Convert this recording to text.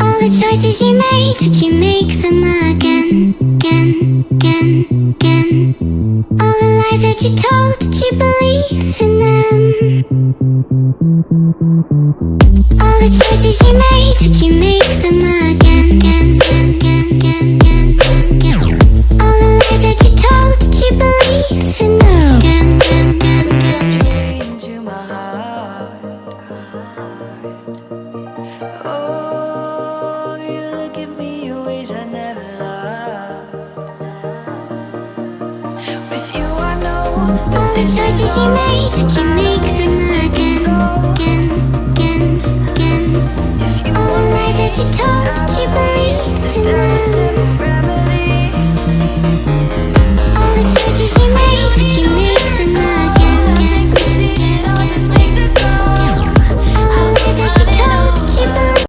All the choices you made, did you make them again, again, again, again? All the lies that you told, did you believe in them? All the choices you made, did you the choices you made, did you make them again, again, again, again? All the lies that you told, did you believe in them?